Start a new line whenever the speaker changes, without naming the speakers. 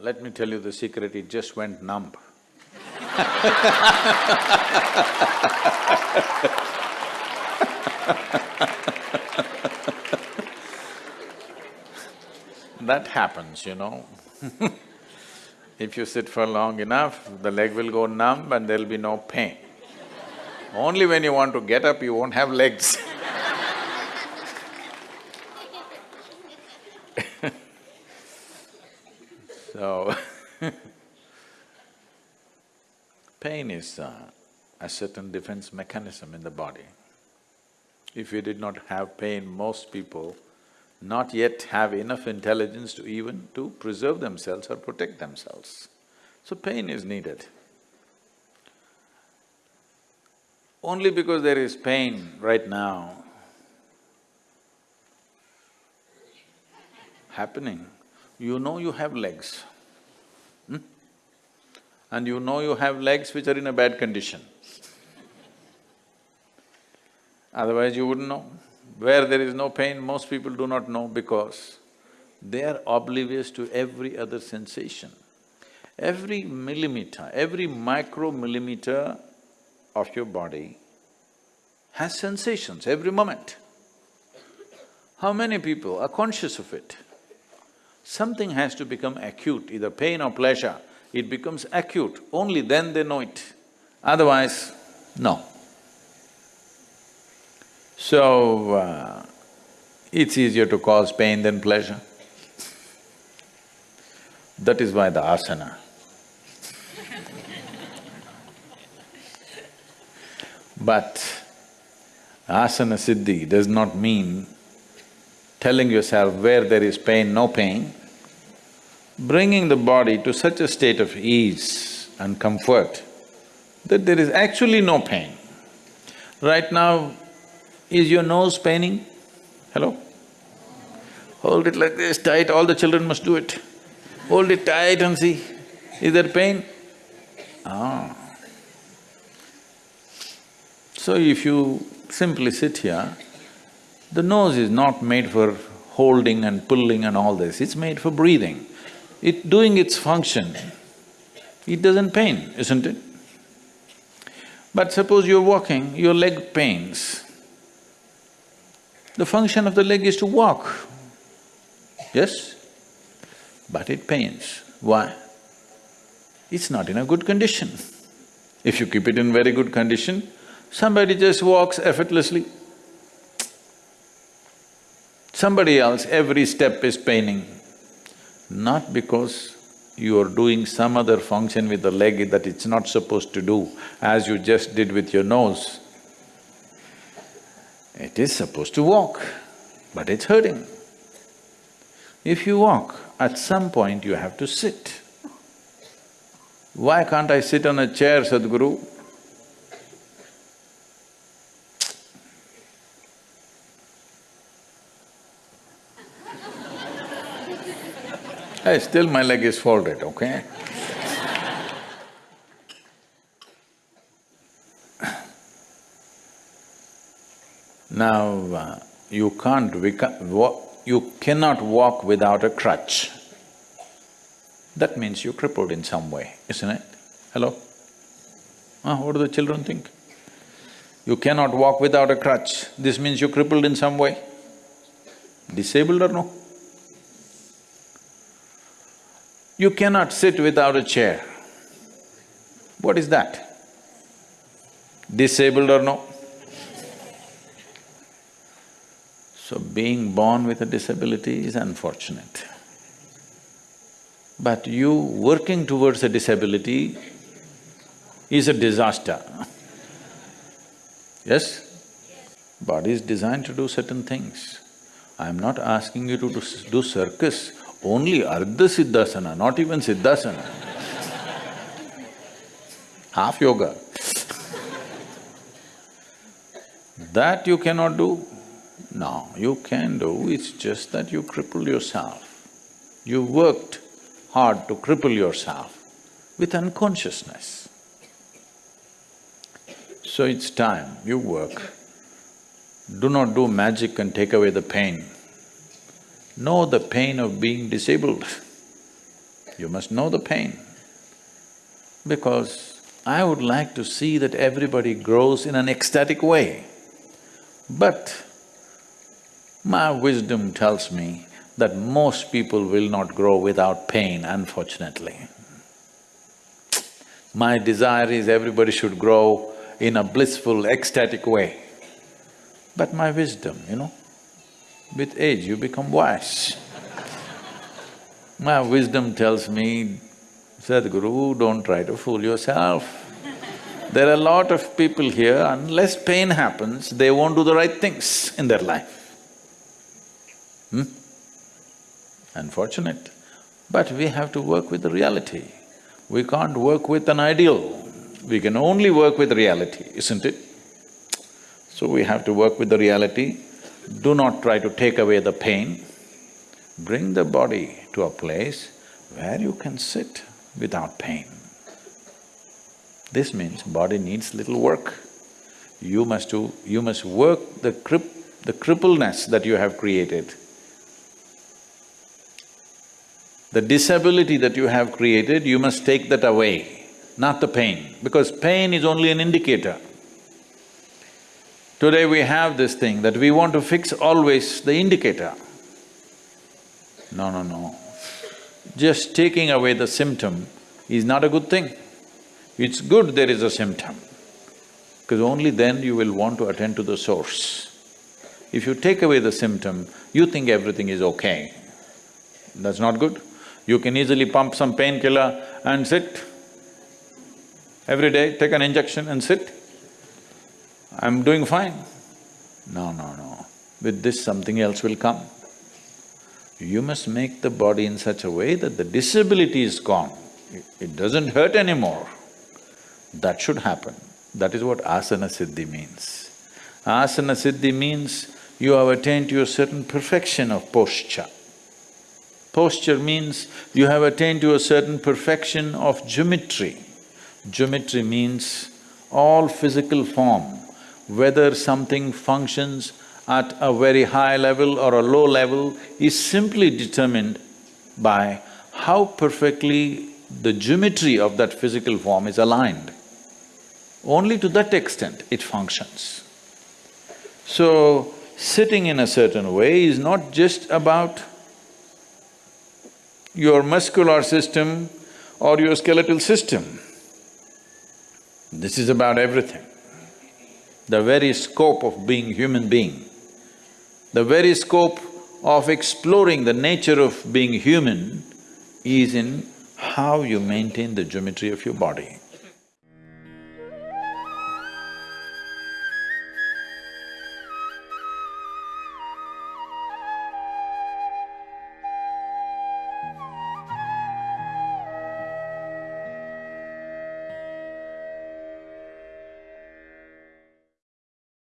let me tell you the secret, it just went numb. that happens, you know If you sit for long enough, the leg will go numb and there'll be no pain. Only when you want to get up, you won't have legs So pain is uh, a certain defense mechanism in the body. If you did not have pain, most people not yet have enough intelligence to even to preserve themselves or protect themselves. So pain is needed. Only because there is pain right now happening, you know you have legs. And you know you have legs which are in a bad condition. Otherwise you wouldn't know. Where there is no pain, most people do not know because they are oblivious to every other sensation. Every millimeter, every micromillimeter of your body has sensations every moment. How many people are conscious of it? Something has to become acute, either pain or pleasure, it becomes acute, only then they know it, otherwise, no. So, uh, it's easier to cause pain than pleasure. That is why the asana. but asana siddhi does not mean telling yourself where there is pain, no pain, bringing the body to such a state of ease and comfort that there is actually no pain. Right now, is your nose paining? Hello? Hold it like this tight, all the children must do it. Hold it tight and see, is there pain? Ah. So if you simply sit here, the nose is not made for holding and pulling and all this, it's made for breathing. It doing its function, it doesn't pain, isn't it? But suppose you're walking, your leg pains. The function of the leg is to walk, yes? But it pains. Why? It's not in a good condition. If you keep it in very good condition, somebody just walks effortlessly. Somebody else, every step is paining, not because you are doing some other function with the leg that it's not supposed to do, as you just did with your nose. It is supposed to walk, but it's hurting. If you walk, at some point you have to sit. Why can't I sit on a chair, Sadhguru? Hey, still my leg is folded, okay? now, uh, you can't… you cannot walk without a crutch. That means you're crippled in some way, isn't it? Hello? Ah, what do the children think? You cannot walk without a crutch, this means you're crippled in some way. Disabled or no? You cannot sit without a chair. What is that? Disabled or no? So being born with a disability is unfortunate. But you working towards a disability is a disaster. Yes? Body is designed to do certain things. I'm not asking you to do, do circus only Ardha Siddhasana, not even Siddhasana. Half yoga. that you cannot do? No, you can do, it's just that you cripple yourself. You worked hard to cripple yourself with unconsciousness. So it's time you work. Do not do magic and take away the pain know the pain of being disabled. You must know the pain. Because I would like to see that everybody grows in an ecstatic way. But my wisdom tells me that most people will not grow without pain, unfortunately. My desire is everybody should grow in a blissful, ecstatic way. But my wisdom, you know, with age you become wise. my wisdom tells me, Sadhguru, don't try to fool yourself. There are a lot of people here, unless pain happens, they won't do the right things in their life. Hmm? Unfortunate. But we have to work with the reality. We can't work with an ideal. We can only work with reality, isn't it? So we have to work with the reality. Do not try to take away the pain. Bring the body to a place where you can sit without pain. This means body needs little work. You must do… you must work the crip… the crippleness that you have created. The disability that you have created, you must take that away, not the pain, because pain is only an indicator. Today we have this thing that we want to fix always the indicator. No, no, no. Just taking away the symptom is not a good thing. It's good there is a symptom, because only then you will want to attend to the source. If you take away the symptom, you think everything is okay. That's not good. You can easily pump some painkiller and sit. Every day, take an injection and sit. I'm doing fine. No, no, no. With this, something else will come. You must make the body in such a way that the disability is gone. It doesn't hurt anymore. That should happen. That is what asana siddhi means. Asana siddhi means you have attained to a certain perfection of posture. Posture means you have attained to a certain perfection of geometry. Geometry means all physical form, whether something functions at a very high level or a low level is simply determined by how perfectly the geometry of that physical form is aligned. Only to that extent it functions. So, sitting in a certain way is not just about your muscular system or your skeletal system. This is about everything. The very scope of being human being, the very scope of exploring the nature of being human is in how you maintain the geometry of your body.